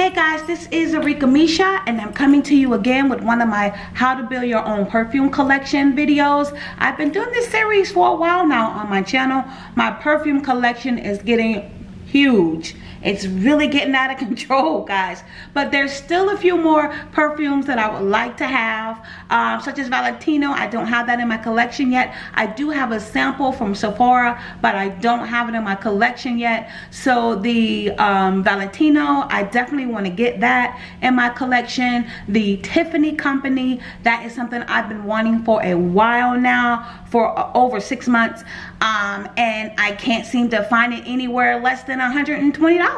Hey guys, this is Arika Misha and I'm coming to you again with one of my how to build your own perfume collection videos. I've been doing this series for a while now on my channel. My perfume collection is getting huge it's really getting out of control, guys. But there's still a few more perfumes that I would like to have, um, such as Valentino. I don't have that in my collection yet. I do have a sample from Sephora, but I don't have it in my collection yet. So the um, Valentino, I definitely want to get that in my collection. The Tiffany Company, that is something I've been wanting for a while now, for uh, over six months. Um, and I can't seem to find it anywhere less than $120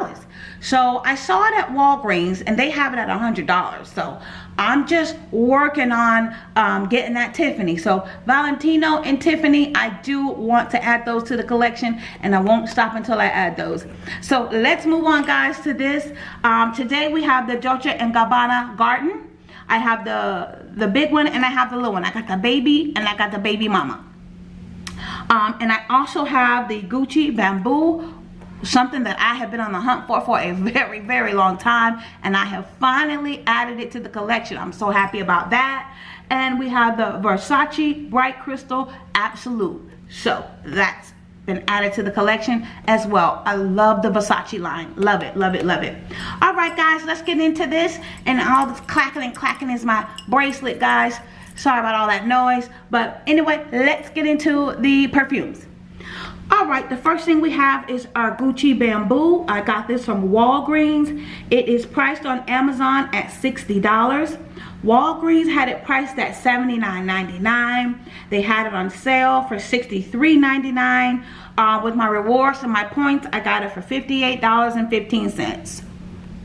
so I saw it at Walgreens and they have it at $100. So I'm just working on um, getting that Tiffany. So Valentino and Tiffany, I do want to add those to the collection and I won't stop until I add those. So let's move on guys to this. Um, today we have the Dolce & Gabbana Garden. I have the, the big one and I have the little one. I got the baby and I got the baby mama. Um, and I also have the Gucci Bamboo something that I have been on the hunt for for a very, very long time. And I have finally added it to the collection. I'm so happy about that. And we have the Versace Bright Crystal Absolute. So that's been added to the collection as well. I love the Versace line. Love it, love it, love it. All right, guys, let's get into this. And all this clacking and clacking is my bracelet, guys. Sorry about all that noise. But anyway, let's get into the perfumes all right the first thing we have is our gucci bamboo. I got this from walgreens. It is priced on amazon at 60 dollars. Walgreens had it priced at 79.99 they had it on sale for 63.99 uh, with my rewards and my points i got it for 58 dollars and 15 cents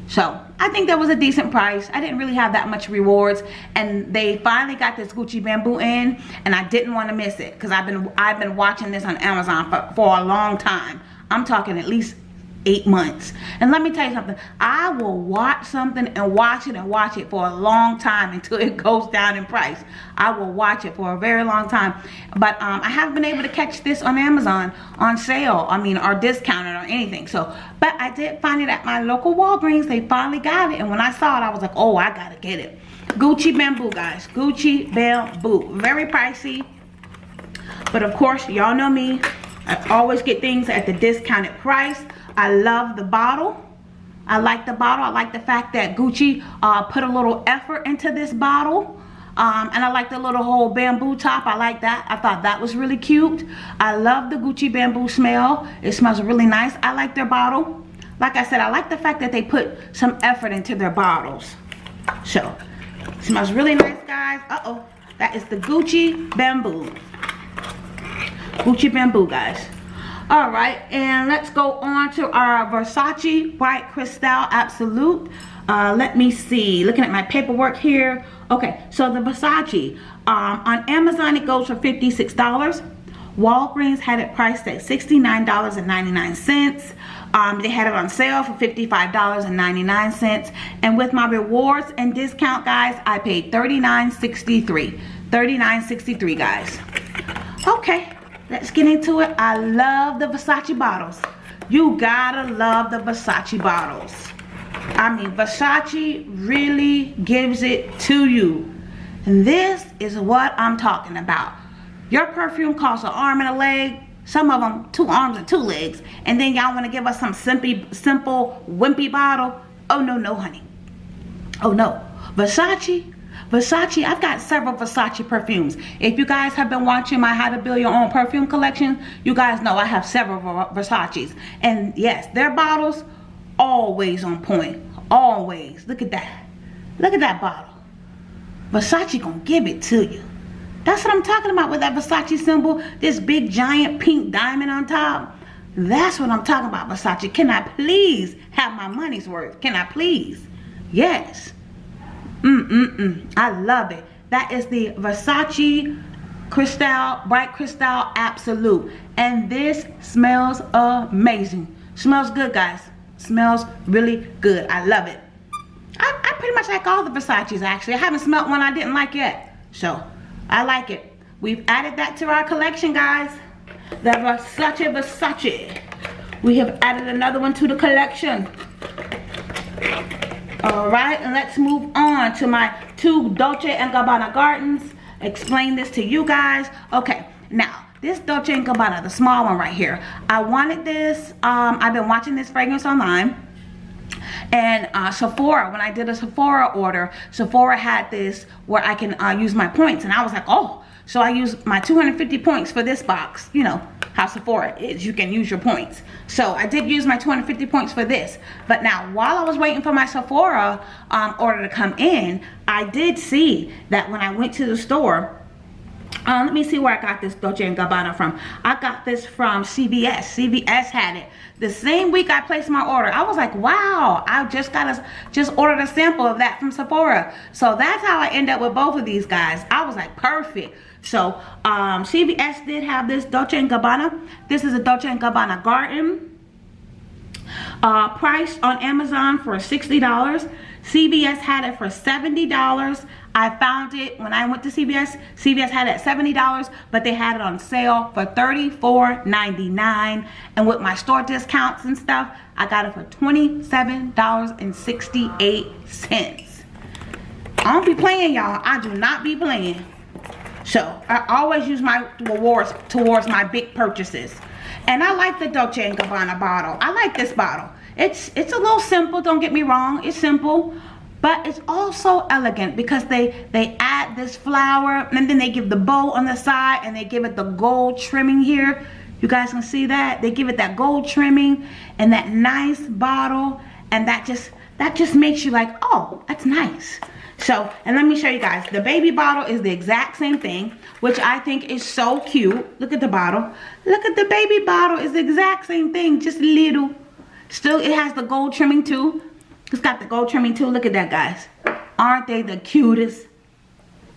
so I think that was a decent price. I didn't really have that much rewards and they finally got this Gucci Bamboo in and I didn't want to miss it because I've been I've been watching this on Amazon for, for a long time. I'm talking at least eight months. And let me tell you something. I will watch something and watch it and watch it for a long time until it goes down in price. I will watch it for a very long time. But um, I haven't been able to catch this on Amazon on sale. I mean, or discounted or anything. So, but I did find it at my local Walgreens. They finally got it. And when I saw it, I was like, oh, I got to get it. Gucci Bamboo, guys. Gucci Bamboo. Very pricey. But of course, y'all know me. I always get things at the discounted price. I love the bottle. I like the bottle. I like the fact that Gucci uh, put a little effort into this bottle. Um, and I like the little whole bamboo top. I like that. I thought that was really cute. I love the Gucci bamboo smell. It smells really nice. I like their bottle. Like I said, I like the fact that they put some effort into their bottles. So, smells really nice, guys. Uh-oh. That is the Gucci bamboo. Gucci bamboo, guys all right and let's go on to our versace bright crystal absolute. Uh, let me see looking at my paperwork here. Okay so the versace um, on amazon it goes for 56 dollars. Walgreens had it priced at 69 dollars and 99 cents. Um, they had it on sale for $55.99 and with my rewards and discount guys I paid $39.63 $39.63 guys. Okay let's get into it. I love the versace bottles. You gotta love the versace bottles. I mean versace really gives it to you. And this is what i'm talking about. Your perfume costs an arm and a leg some of them two arms and two legs and then y'all want to give us some simple simple wimpy bottle. Oh no no honey. Oh no. Versace Versace, I've got several Versace perfumes. If you guys have been watching my How to Build Your Own Perfume collection, you guys know I have several Versace's. And yes, their bottles, always on point. Always. Look at that. Look at that bottle. Versace gonna give it to you. That's what I'm talking about with that Versace symbol. This big giant pink diamond on top. That's what I'm talking about, Versace. Can I please have my money's worth? Can I please? Yes. Mm-mm-mm. I love it. That is the Versace Crystal, Bright Crystal Absolute. And this smells amazing. Smells good, guys. Smells really good. I love it. I, I pretty much like all the Versace's, actually. I haven't smelled one I didn't like yet. So, I like it. We've added that to our collection, guys. The Versace Versace. We have added another one to the collection. All right, and let's move on to my two Dolce & Gabbana Gardens. Explain this to you guys. Okay, now, this Dolce & Gabbana, the small one right here. I wanted this, um, I've been watching this fragrance online and uh, Sephora when I did a Sephora order Sephora had this where I can uh, use my points and I was like oh so I use my 250 points for this box you know how Sephora is you can use your points so I did use my 250 points for this but now while I was waiting for my Sephora um, order to come in I did see that when I went to the store uh, let me see where I got this Dolce & Gabbana from. I got this from CVS. CVS had it. The same week I placed my order, I was like, wow, I just got a, just ordered a sample of that from Sephora. So that's how I end up with both of these guys. I was like, perfect. So um, CVS did have this Dolce & Gabbana. This is a Dolce & Gabbana Garden. Uh, priced on Amazon for $60. CVS had it for $70. I found it when I went to CVS. CVS had it at $70, but they had it on sale for $34.99. And with my store discounts and stuff, I got it for $27.68. I don't be playing, y'all. I do not be playing. So, I always use my rewards towards my big purchases. And I like the Dolce & Gabbana bottle. I like this bottle. It's it's a little simple, don't get me wrong. It's simple, but it's also elegant because they they add this flower and then they give the bow on the side and they give it the gold trimming here. You guys can see that? They give it that gold trimming and that nice bottle and that just that just makes you like, "Oh, that's nice." So, and let me show you guys. The baby bottle is the exact same thing, which I think is so cute. Look at the bottle. Look at the baby bottle. It's the exact same thing, just little Still, it has the gold trimming too. It's got the gold trimming too. Look at that, guys. Aren't they the cutest?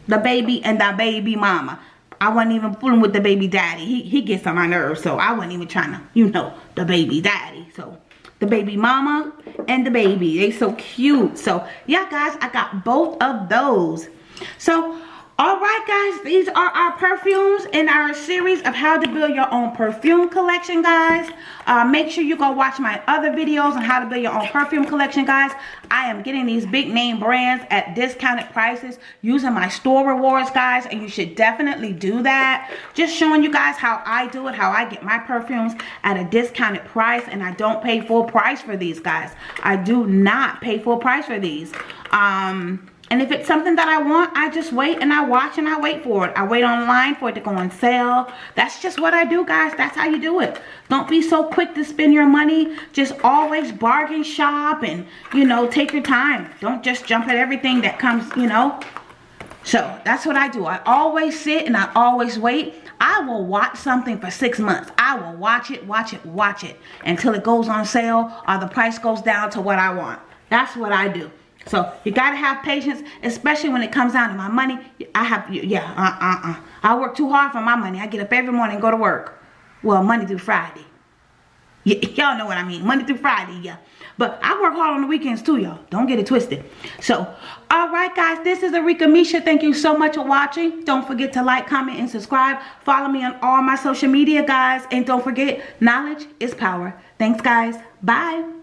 The baby and the baby mama. I wasn't even fooling with the baby daddy. He, he gets on my nerves, so I wasn't even trying to, you know, the baby daddy. So, the baby mama and the baby. They so cute. So, yeah, guys, I got both of those. So, all right guys these are our perfumes in our series of how to build your own perfume collection guys. Uh, make sure you go watch my other videos on how to build your own perfume collection guys. I am getting these big name brands at discounted prices using my store rewards guys and you should definitely do that. Just showing you guys how i do it how i get my perfumes at a discounted price and i don't pay full price for these guys. I do not pay full price for these. Um and if it's something that I want, I just wait and I watch and I wait for it. I wait online for it to go on sale. That's just what I do, guys. That's how you do it. Don't be so quick to spend your money. Just always bargain shop and, you know, take your time. Don't just jump at everything that comes, you know. So that's what I do. I always sit and I always wait. I will watch something for six months. I will watch it, watch it, watch it until it goes on sale or the price goes down to what I want. That's what I do. So you gotta have patience, especially when it comes down to my money. I have, yeah, uh, uh, uh. I work too hard for my money. I get up every morning and go to work. Well, Monday through Friday. Y'all know what I mean. Monday through Friday, yeah. But I work hard on the weekends too, y'all. Don't get it twisted. So, all right, guys. This is Arika Misha. Thank you so much for watching. Don't forget to like, comment, and subscribe. Follow me on all my social media, guys. And don't forget, knowledge is power. Thanks, guys. Bye.